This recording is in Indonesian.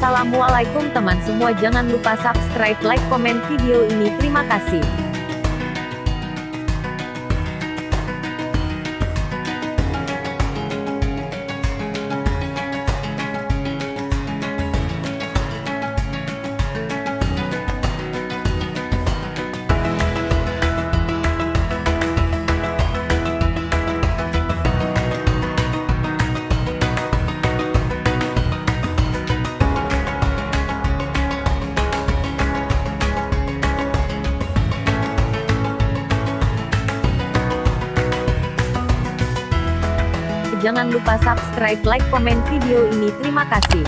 Assalamualaikum teman semua jangan lupa subscribe, like, komen video ini. Terima kasih. Jangan lupa subscribe, like, komen video ini. Terima kasih.